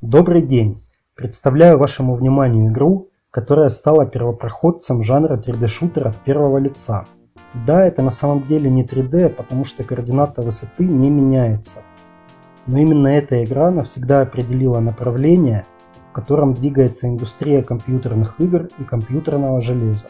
Добрый день! Представляю вашему вниманию игру, которая стала первопроходцем жанра 3D-шутер от первого лица. Да, это на самом деле не 3D, потому что координата высоты не меняется. Но именно эта игра навсегда определила направление, в котором двигается индустрия компьютерных игр и компьютерного железа.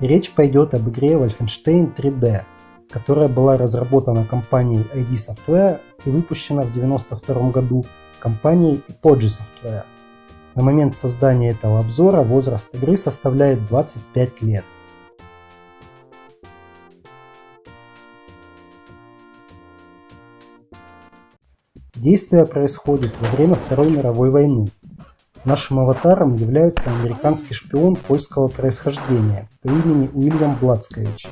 И речь пойдет об игре Wolfenstein 3D, которая была разработана компанией ID Software и выпущена в 1992 году компанией Apogee Software. На момент создания этого обзора возраст игры составляет 25 лет. Действие происходит во время Второй мировой войны. Нашим аватаром является американский шпион польского происхождения по имени Уильям Блацкович,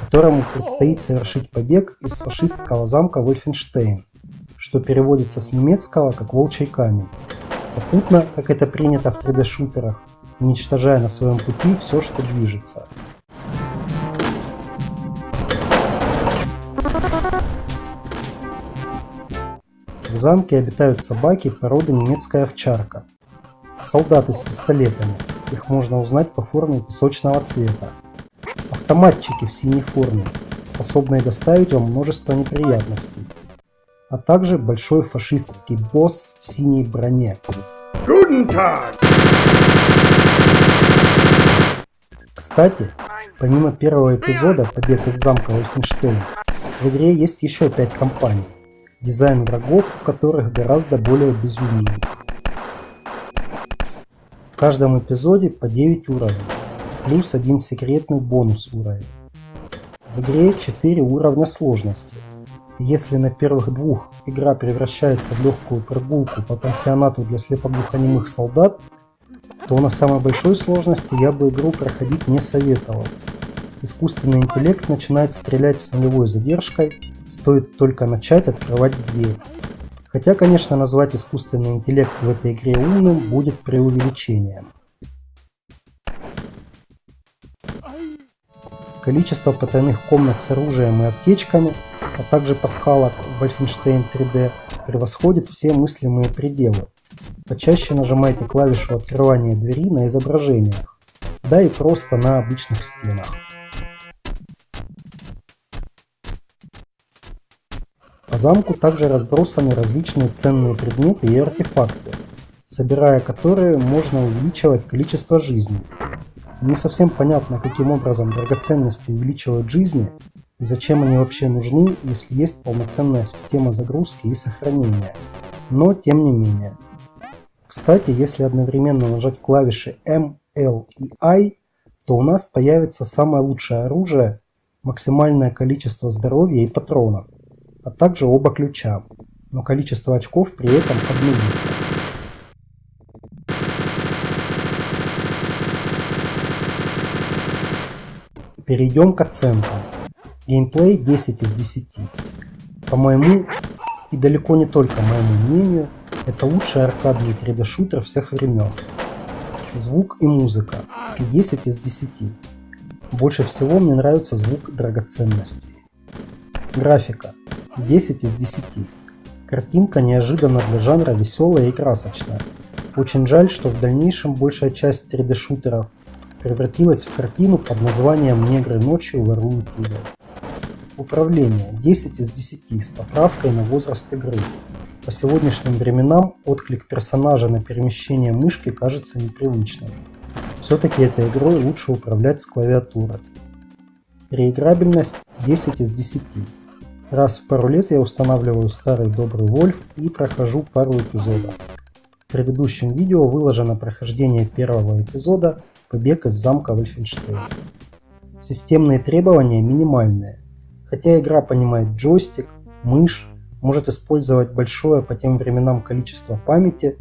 которому предстоит совершить побег из фашистского замка Вольфенштейн, что переводится с немецкого как «волчий камень». Попутно, как это принято в 3D-шутерах, уничтожая на своем пути все, что движется. В замке обитают собаки породы немецкая овчарка. Солдаты с пистолетами. Их можно узнать по форме песочного цвета. Автоматчики в синей форме, способные доставить вам множество неприятностей. А также большой фашистский босс в синей броне. Кстати, помимо первого эпизода «Побег из замка Вольфенштейн», в игре есть еще пять компаний дизайн врагов в которых гораздо более безумный. В каждом эпизоде по 9 уровней, плюс один секретный бонус уровень. В игре 4 уровня сложности. Если на первых двух игра превращается в легкую прогулку по пансионату для слепоглухонемых солдат, то на самой большой сложности я бы игру проходить не советовал. Искусственный интеллект начинает стрелять с нулевой задержкой, стоит только начать открывать дверь. Хотя, конечно, назвать искусственный интеллект в этой игре умным будет преувеличением. Количество потайных комнат с оружием и аптечками, а также пасхалок в Wolfenstein 3D превосходит все мыслимые пределы. Почаще нажимайте клавишу открывания двери на изображениях, да и просто на обычных стенах. По замку также разбросаны различные ценные предметы и артефакты, собирая которые можно увеличивать количество жизни. Не совсем понятно, каким образом драгоценности увеличивают жизни и зачем они вообще нужны, если есть полноценная система загрузки и сохранения. Но тем не менее. Кстати, если одновременно нажать клавиши M, L и I, то у нас появится самое лучшее оружие, максимальное количество здоровья и патронов а также оба ключа, но количество очков при этом обнулится. Перейдем к оценкам. Геймплей 10 из 10. По моему, и далеко не только моему мнению, это лучший аркадный 3D-шутер всех времен. Звук и музыка 10 из 10. Больше всего мне нравится звук драгоценностей. Графика 10 из 10. Картинка неожиданно для жанра веселая и красочная. Очень жаль, что в дальнейшем большая часть 3D-шутеров превратилась в картину под названием «Негры ночью воруют уголь». Управление 10 из 10 с поправкой на возраст игры. По сегодняшним временам отклик персонажа на перемещение мышки кажется непривычным. Все-таки этой игрой лучше управлять с клавиатуры. Реиграбельность 10 из 10. Раз в пару лет я устанавливаю старый добрый Вольф и прохожу пару эпизодов. В предыдущем видео выложено прохождение первого эпизода «Побег из замка Вольфенштейн». Системные требования минимальные. Хотя игра понимает джойстик, мышь, может использовать большое по тем временам количество памяти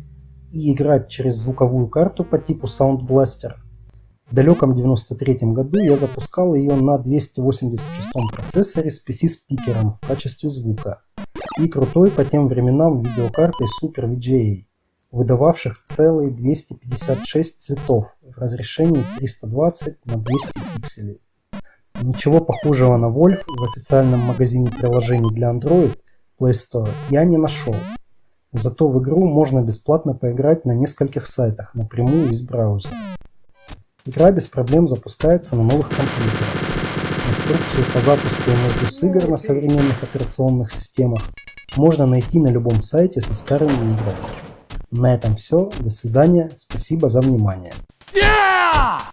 и играть через звуковую карту по типу Sound Blaster, в далеком 93 году я запускал ее на 286 процессоре с PC-спикером в качестве звука и крутой по тем временам видеокартой Super VGA, выдававших целые 256 цветов в разрешении 320 на 200 пикселей. Ничего похожего на Wolf в официальном магазине приложений для Android Play Store я не нашел. Зато в игру можно бесплатно поиграть на нескольких сайтах напрямую из браузера. Игра без проблем запускается на новых компьютерах. Инструкцию по запуску и между игр на современных операционных системах можно найти на любом сайте со старыми играми. На этом все. До свидания. Спасибо за внимание. Yeah!